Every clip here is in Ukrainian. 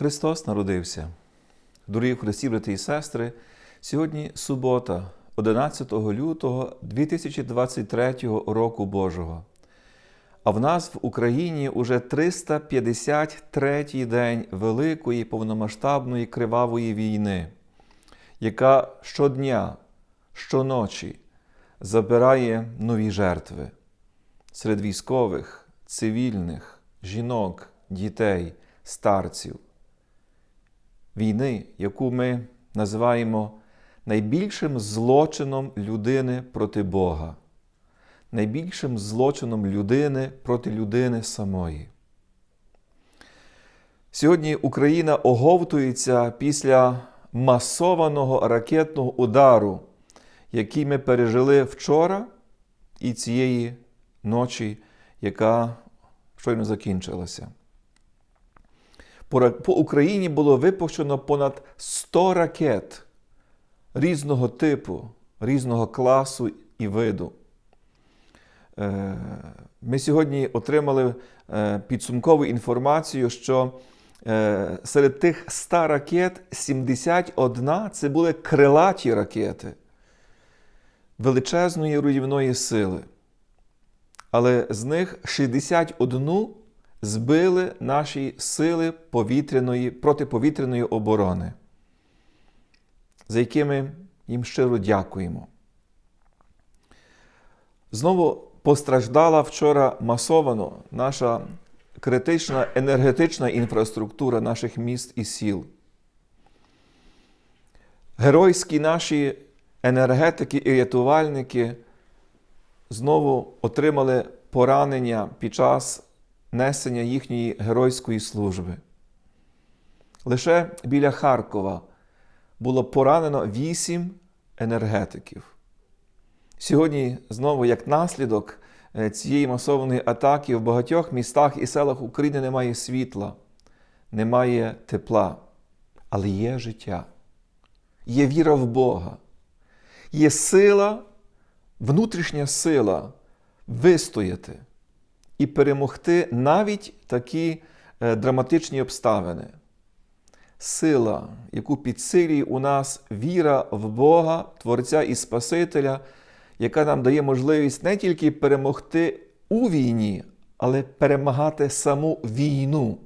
Христос народився. Дорогі Христі, брати і сестри, сьогодні субота, 11 лютого 2023 року Божого. А в нас в Україні уже 353-й день великої повномасштабної кривавої війни, яка щодня, щоночі забирає нові жертви серед військових, цивільних, жінок, дітей, старців. Війни, яку ми називаємо найбільшим злочином людини проти Бога, найбільшим злочином людини проти людини самої. Сьогодні Україна оговтується після масованого ракетного удару, який ми пережили вчора і цієї ночі, яка щойно закінчилася. По Україні було випущено понад 100 ракет різного типу, різного класу і виду. Ми сьогодні отримали підсумкову інформацію, що серед тих 100 ракет 71 це були крилаті ракети величезної руйнівної сили. Але з них 61 збили наші сили повітряної, протиповітряної оборони, за якими їм щиро дякуємо. Знову постраждала вчора масовано наша критична енергетична інфраструктура наших міст і сіл. Геройські наші енергетики і рятувальники знову отримали поранення під час несення їхньої геройської служби. Лише біля Харкова було поранено вісім енергетиків. Сьогодні, знову, як наслідок цієї масованої атаки, в багатьох містах і селах України немає світла, немає тепла, але є життя, є віра в Бога, є сила, внутрішня сила вистояти і перемогти навіть такі драматичні обставини. Сила, яку підсилює у нас віра в Бога, Творця і Спасителя, яка нам дає можливість не тільки перемогти у війні, але перемагати саму війну.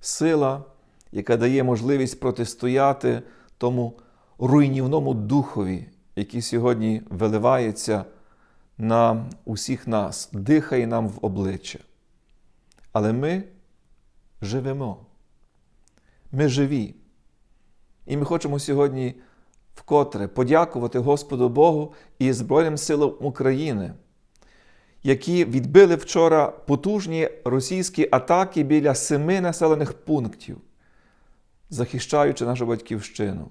Сила, яка дає можливість протистояти тому руйнівному духові, який сьогодні виливається на усіх нас, дихає нам в обличчя. Але ми живемо. Ми живі. І ми хочемо сьогодні вкотре подякувати Господу Богу і Збройним силам України, які відбили вчора потужні російські атаки біля семи населених пунктів, захищаючи нашу батьківщину.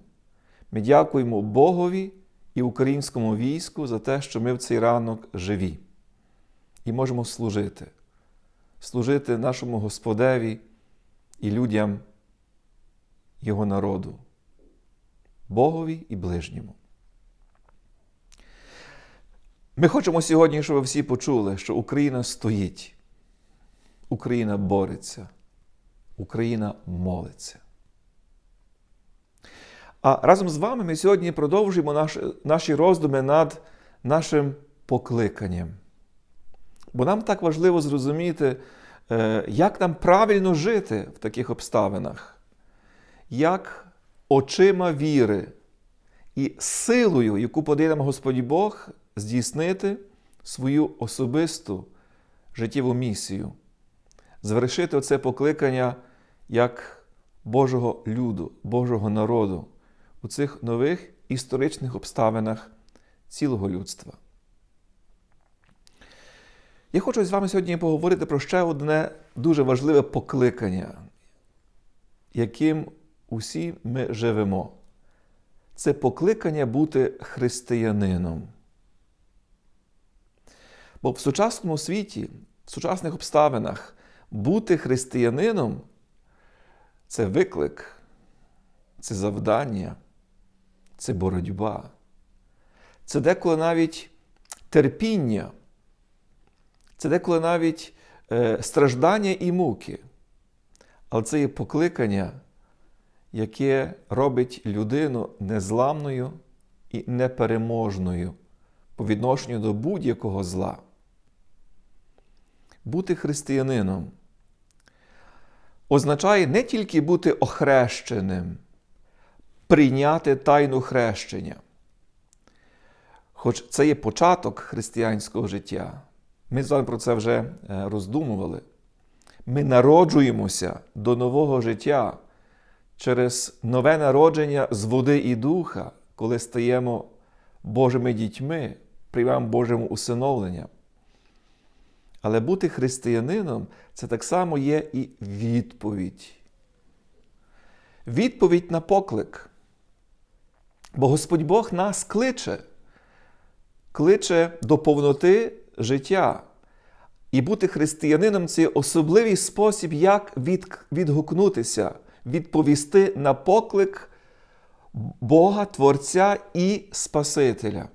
Ми дякуємо Богові і українському війську за те, що ми в цей ранок живі і можемо служити, служити нашому Господеві і людям Його народу, Богові і ближньому. Ми хочемо сьогодні, щоб ви всі почули, що Україна стоїть, Україна бореться, Україна молиться. А разом з вами ми сьогодні продовжуємо наш, наші роздуми над нашим покликанням. Бо нам так важливо зрозуміти, як нам правильно жити в таких обставинах, як очима віри і силою, яку подає нам Господь Бог, здійснити свою особисту життєву місію, звершити оце покликання як Божого люду, Божого народу у цих нових історичних обставинах цілого людства. Я хочу з вами сьогодні поговорити про ще одне дуже важливе покликання, яким усі ми живемо. Це покликання бути християнином. Бо в сучасному світі, в сучасних обставинах бути християнином це виклик, це завдання, це боротьба, це деколи навіть терпіння, це деколи навіть е, страждання і муки. Але це є покликання, яке робить людину незламною і непереможною по відношенню до будь-якого зла. Бути християнином означає не тільки бути охрещеним, прийняти тайну хрещення. Хоч це є початок християнського життя. Ми з вами про це вже е, роздумували. Ми народжуємося до нового життя через нове народження з води і духа, коли стаємо Божими дітьми, приймаємо Божому усиновлення. Але бути християнином це так само є і відповідь. Відповідь на поклик. Бо Господь Бог нас кличе, кличе до повноти життя. І бути християнином це особливий спосіб, як відгукнутися, відповісти на поклик Бога, Творця і Спасителя.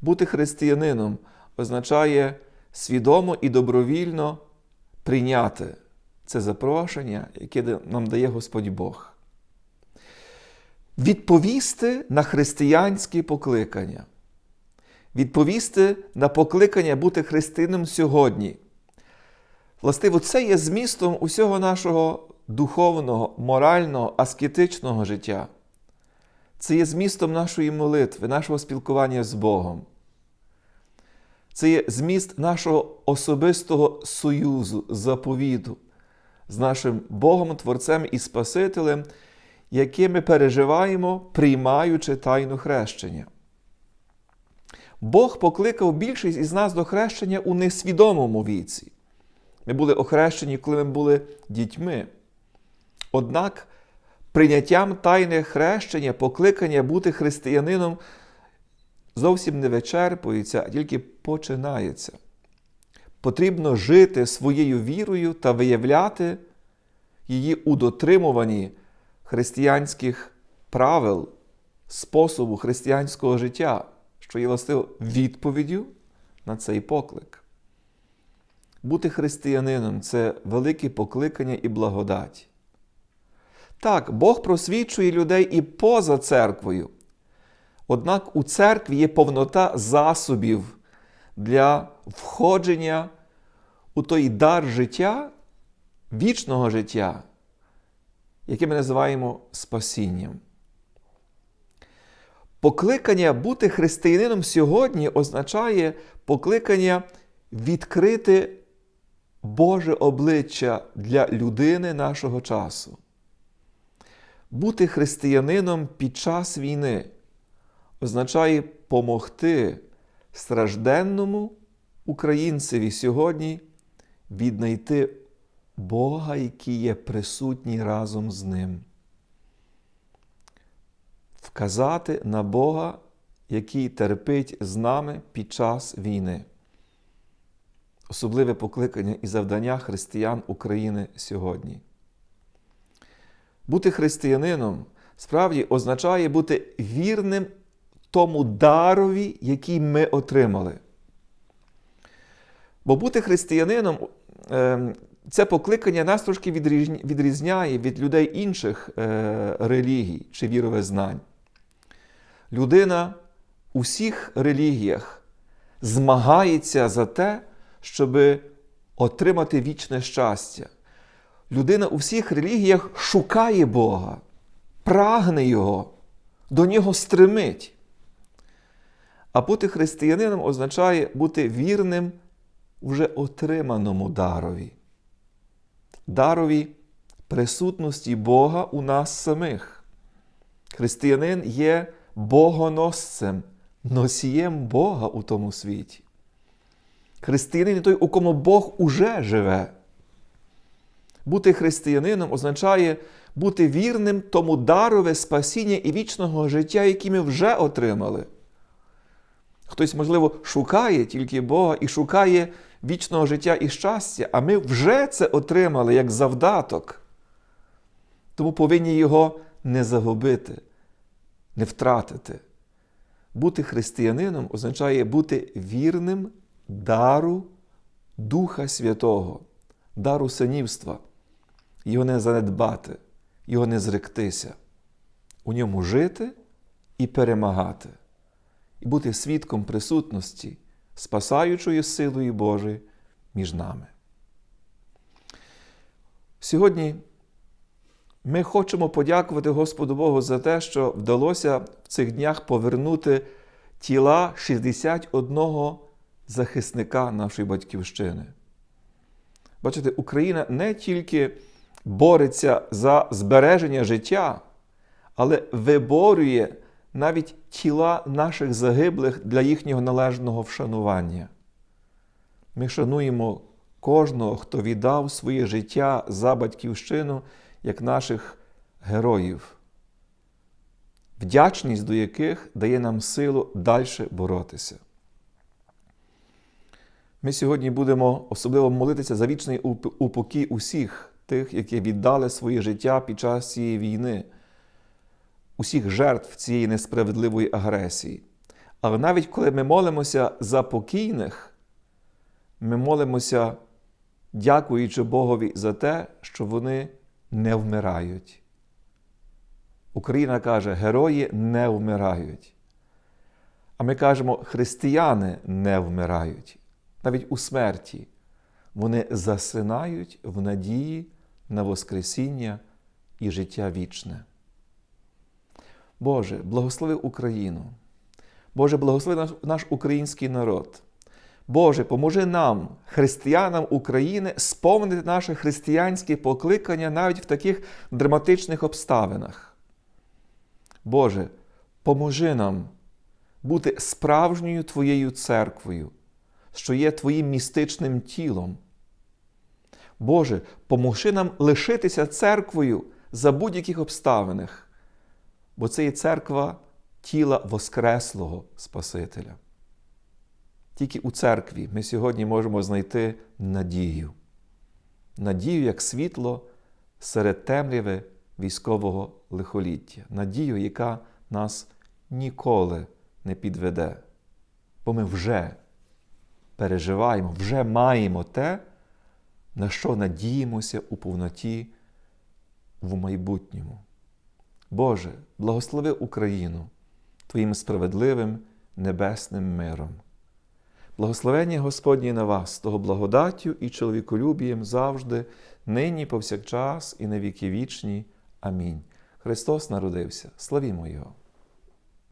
Бути християнином означає свідомо і добровільно прийняти це запрошення, яке нам дає Господь Бог. Відповісти на християнські покликання. Відповісти на покликання бути христином сьогодні. Властиво, це є змістом усього нашого духовного, морального, аскетичного життя. Це є змістом нашої молитви, нашого спілкування з Богом. Це є зміст нашого особистого союзу, заповіду з нашим Богом, Творцем і Спасителем, яке ми переживаємо, приймаючи тайну хрещення. Бог покликав більшість із нас до хрещення у несвідомому віці. Ми були охрещені, коли ми були дітьми. Однак прийняттям тайне хрещення, покликання бути християнином зовсім не вичерпується, а тільки починається. Потрібно жити своєю вірою та виявляти її у дотримуванні християнських правил, способу християнського життя, що є властиво відповіддю на цей поклик. Бути християнином це велике покликання і благодать. Так, Бог просвічує людей і поза церквою. Однак у церкві є повнота засобів для входження у той дар життя, вічного життя, яке ми називаємо спасінням. Покликання бути християнином сьогодні означає покликання відкрити Боже обличчя для людини нашого часу. Бути християнином під час війни означає помогти стражденному українцеві сьогодні віднайти Бога, який є присутній разом з ним. Вказати на Бога, який терпить з нами під час війни. Особливе покликання і завдання християн України сьогодні. Бути християнином справді означає бути вірним тому дарові, який ми отримали. Бо бути християнином ем, це покликання нас трошки відрізняє від людей інших е, релігій чи віровизнань. Людина у всіх релігіях змагається за те, щоб отримати вічне щастя. Людина у всіх релігіях шукає Бога, прагне Його, до нього стремить. А бути християнином означає бути вірним вже отриманому дарові, дарові присутності Бога у нас самих. Християнин є богоносцем, носієм Бога у тому світі. Християнин той, у кому Бог уже живе. Бути християнином означає бути вірним тому дарове спасіння і вічного життя, яке ми вже отримали. Хтось, можливо, шукає тільки Бога і шукає вічного життя і щастя, а ми вже це отримали як завдаток. Тому повинні його не загубити, не втратити. Бути християнином означає бути вірним дару Духа Святого, дару синівства, його не занедбати, його не зректися, у ньому жити і перемагати, і бути свідком присутності, спасаючої силою Божої між нами. Сьогодні ми хочемо подякувати Господу Богу за те, що вдалося в цих днях повернути тіла 61 захисника нашої батьківщини. Бачите, Україна не тільки бореться за збереження життя, але виборює навіть тіла наших загиблих для їхнього належного вшанування. Ми шануємо кожного, хто віддав своє життя за батьківщину як наших героїв, вдячність до яких дає нам силу далі боротися. Ми сьогодні будемо особливо молитися за вічний упокій усіх тих, які віддали своє життя під час цієї війни, усіх жертв цієї несправедливої агресії. Але навіть коли ми молимося за покійних, ми молимося, дякуючи Богові за те, що вони не вмирають. Україна каже, герої не вмирають. А ми кажемо, християни не вмирають. Навіть у смерті вони засинають в надії на Воскресіння і життя вічне. Боже, благослови Україну. Боже, благослови наш, наш український народ. Боже, поможи нам, християнам України, сповнити наше християнське покликання навіть в таких драматичних обставинах. Боже, поможи нам бути справжньою Твоєю церквою, що є Твоїм містичним тілом. Боже, поможи нам лишитися церквою за будь-яких обставинах, бо це є церква тіла Воскреслого Спасителя. Тільки у церкві ми сьогодні можемо знайти надію. Надію як світло серед темряви військового лихоліття. Надію, яка нас ніколи не підведе. Бо ми вже переживаємо, вже маємо те, на що надіємося у повноті в майбутньому. Боже, благослови Україну Твоїм справедливим небесним миром. Благословення Господні на вас, того благодаттю і чоловіколюбієм завжди, нині, повсякчас, і на віки вічні. Амінь. Христос народився. Славімо Його!